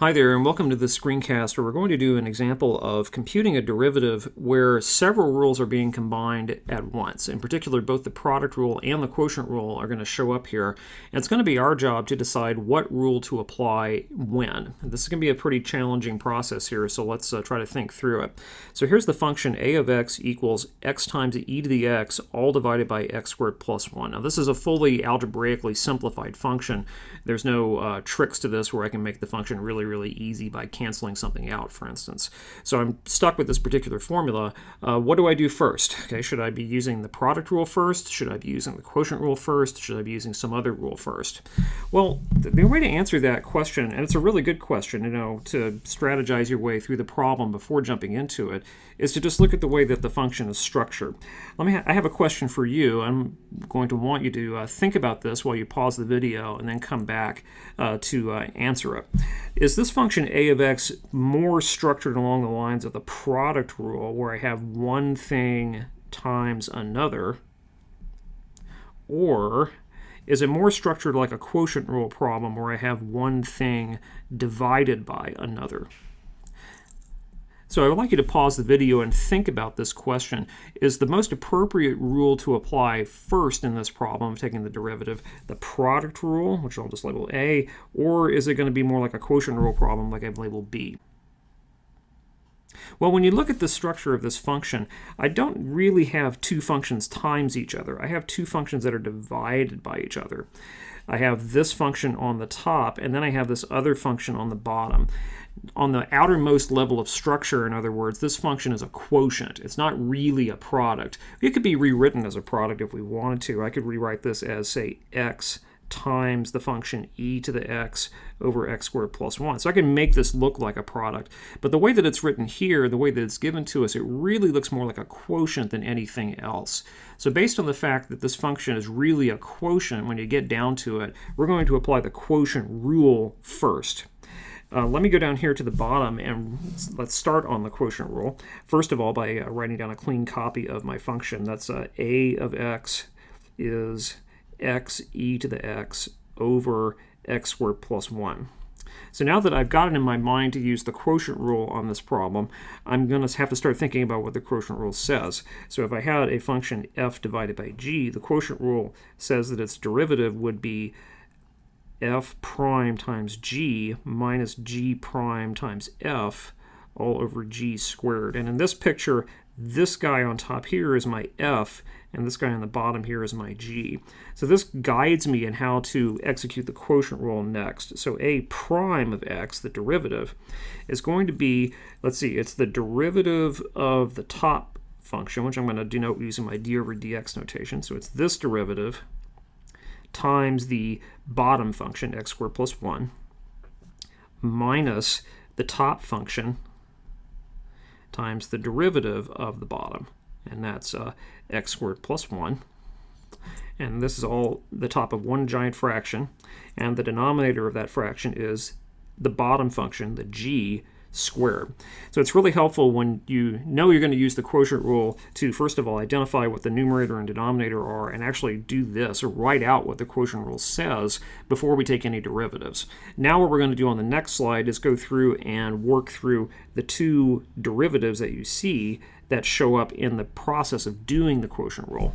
Hi there and welcome to this screencast where we're going to do an example of computing a derivative where several rules are being combined at once. In particular, both the product rule and the quotient rule are going to show up here. And it's going to be our job to decide what rule to apply when. This is going to be a pretty challenging process here, so let's uh, try to think through it. So here's the function a of x equals x times e to the x all divided by x squared plus 1. Now this is a fully algebraically simplified function. There's no uh, tricks to this where I can make the function really really easy by canceling something out, for instance. So I'm stuck with this particular formula. Uh, what do I do first? Okay, should I be using the product rule first? Should I be using the quotient rule first? Should I be using some other rule first? Well, the, the way to answer that question, and it's a really good question, you know, to strategize your way through the problem before jumping into it, is to just look at the way that the function is structured. Let me. Ha I have a question for you. I'm going to want you to uh, think about this while you pause the video and then come back uh, to uh, answer it. Is this function a of x more structured along the lines of the product rule where I have one thing times another? Or is it more structured like a quotient rule problem where I have one thing divided by another? So I would like you to pause the video and think about this question. Is the most appropriate rule to apply first in this problem of taking the derivative the product rule, which I'll just label A, or is it going to be more like a quotient rule problem like I've labeled B? Well, when you look at the structure of this function, I don't really have two functions times each other. I have two functions that are divided by each other. I have this function on the top, and then I have this other function on the bottom. On the outermost level of structure, in other words, this function is a quotient. It's not really a product. It could be rewritten as a product if we wanted to. I could rewrite this as, say, x times the function e to the x over x squared plus 1. So I can make this look like a product. But the way that it's written here, the way that it's given to us, it really looks more like a quotient than anything else. So based on the fact that this function is really a quotient, when you get down to it, we're going to apply the quotient rule first. Uh, let me go down here to the bottom and let's start on the quotient rule. First of all, by uh, writing down a clean copy of my function. That's uh, a of x is x e to the x over x squared plus 1. So now that I've got it in my mind to use the quotient rule on this problem, I'm going to have to start thinking about what the quotient rule says. So if I had a function f divided by g, the quotient rule says that its derivative would be f prime times g minus g prime times f all over g squared. And in this picture, this guy on top here is my f, and this guy on the bottom here is my g. So this guides me in how to execute the quotient rule next. So a prime of x, the derivative, is going to be, let's see, it's the derivative of the top function, which I'm going to denote using my d over dx notation. So it's this derivative times the bottom function, x squared plus 1, minus the top function, times the derivative of the bottom, and that's uh, x squared plus 1. And this is all the top of one giant fraction, and the denominator of that fraction is the bottom function, the g, squared. So it's really helpful when you know you're going to use the quotient rule to, first of all, identify what the numerator and denominator are and actually do this, or write out what the quotient rule says before we take any derivatives. Now what we're going to do on the next slide is go through and work through the two derivatives that you see that show up in the process of doing the quotient rule.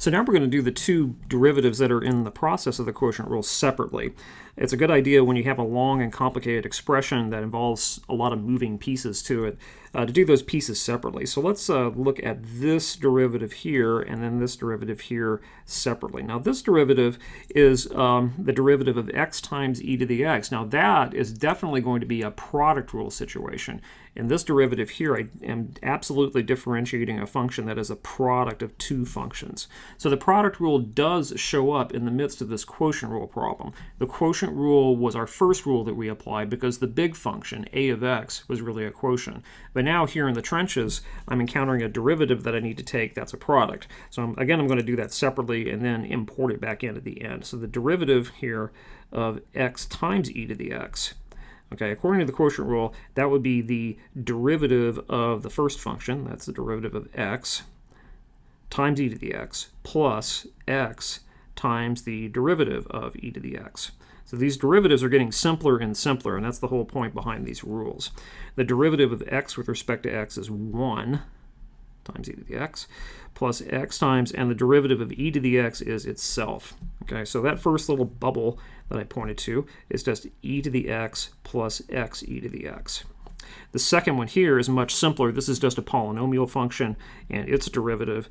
So now we're going to do the two derivatives that are in the process of the quotient rule separately. It's a good idea when you have a long and complicated expression that involves a lot of moving pieces to it uh, to do those pieces separately. So let's uh, look at this derivative here and then this derivative here separately. Now this derivative is um, the derivative of x times e to the x. Now that is definitely going to be a product rule situation. In this derivative here, I am absolutely differentiating a function that is a product of two functions. So the product rule does show up in the midst of this quotient rule problem. The quotient rule was our first rule that we applied because the big function, a of x, was really a quotient. But but now here in the trenches, I'm encountering a derivative that I need to take that's a product. So I'm, again, I'm going to do that separately and then import it back in at the end. So the derivative here of x times e to the x Okay, according to the quotient rule, that would be the derivative of the first function, that's the derivative of x, times e to the x, plus x times the derivative of e to the x. So these derivatives are getting simpler and simpler, and that's the whole point behind these rules. The derivative of x with respect to x is 1 times e to the x plus x times, and the derivative of e to the x is itself. Okay, so that first little bubble that I pointed to is just e to the x plus x e to the x. The second one here is much simpler. This is just a polynomial function, and its derivative,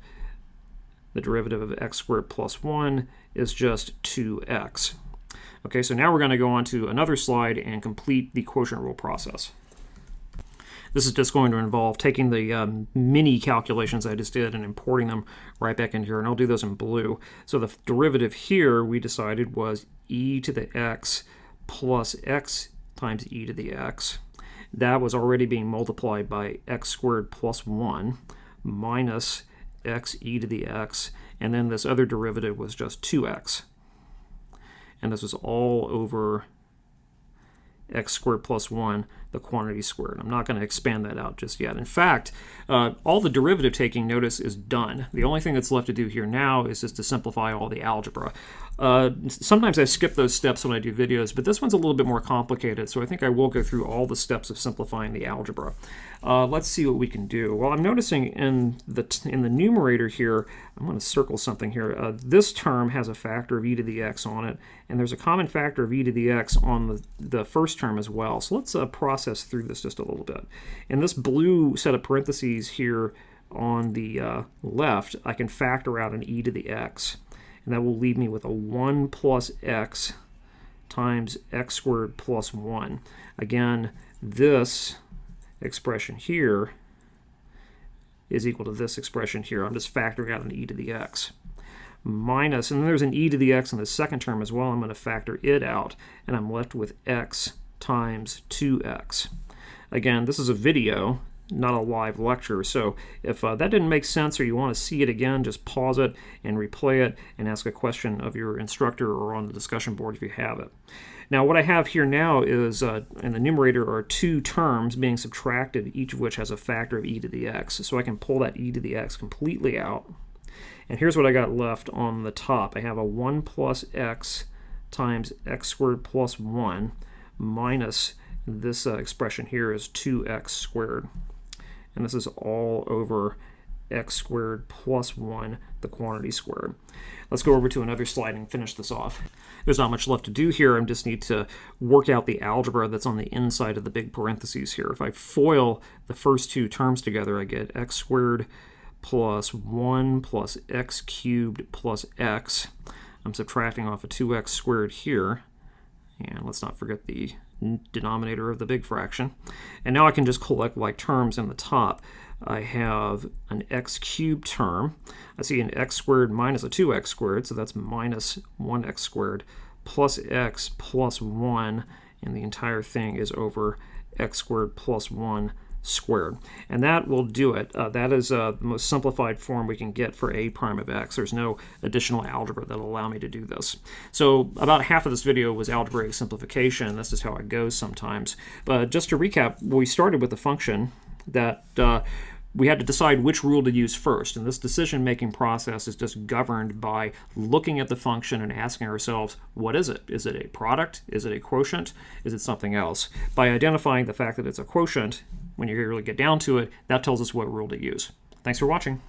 the derivative of x squared plus 1, is just 2x. Okay, so now we're going to go on to another slide and complete the quotient rule process. This is just going to involve taking the um, mini calculations I just did and importing them right back in here, and I'll do those in blue. So the derivative here we decided was e to the x plus x times e to the x. That was already being multiplied by x squared plus 1 minus x e to the x, and then this other derivative was just 2x. And this was all over x squared plus 1, the quantity squared. I'm not going to expand that out just yet. In fact, uh, all the derivative taking notice is done. The only thing that's left to do here now is just to simplify all the algebra. Uh, sometimes I skip those steps when I do videos, but this one's a little bit more complicated, so I think I will go through all the steps of simplifying the algebra. Uh, let's see what we can do. Well, I'm noticing in the, in the numerator here, I'm going to circle something here. Uh, this term has a factor of e to the x on it, and there's a common factor of e to the x on the, the first term as well. So let's uh, process through this just a little bit. And this blue set of parentheses here on the uh, left, I can factor out an e to the x, and that will leave me with a 1 plus x times x squared plus 1. Again, this expression here is equal to this expression here. I'm just factoring out an e to the x minus, and then there's an e to the x in the second term as well. I'm going to factor it out, and I'm left with x times 2x. Again, this is a video, not a live lecture, so if uh, that didn't make sense or you want to see it again, just pause it and replay it and ask a question of your instructor or on the discussion board if you have it. Now what I have here now is, uh, in the numerator are two terms being subtracted, each of which has a factor of e to the x. So I can pull that e to the x completely out. And here's what I got left on the top. I have a 1 plus x times x squared plus 1 minus this uh, expression here is 2x squared. And this is all over x squared plus 1, the quantity squared. Let's go over to another slide and finish this off. There's not much left to do here. I just need to work out the algebra that's on the inside of the big parentheses here. If I FOIL the first two terms together, I get x squared plus 1 plus x cubed plus x. I'm subtracting off a 2x squared here. And let's not forget the denominator of the big fraction. And now I can just collect like terms in the top. I have an x cubed term. I see an x squared minus a 2x squared, so that's minus 1x squared, plus x plus 1, and the entire thing is over x squared plus 1 squared. And that will do it. Uh, that is uh, the most simplified form we can get for a prime of x. There's no additional algebra that will allow me to do this. So about half of this video was algebraic simplification. This is how it goes sometimes. But just to recap, we started with a function that uh, we had to decide which rule to use first. And this decision-making process is just governed by looking at the function and asking ourselves, what is it? Is it a product? Is it a quotient? Is it something else? By identifying the fact that it's a quotient, when you really get down to it, that tells us what rule to use. Thanks for watching.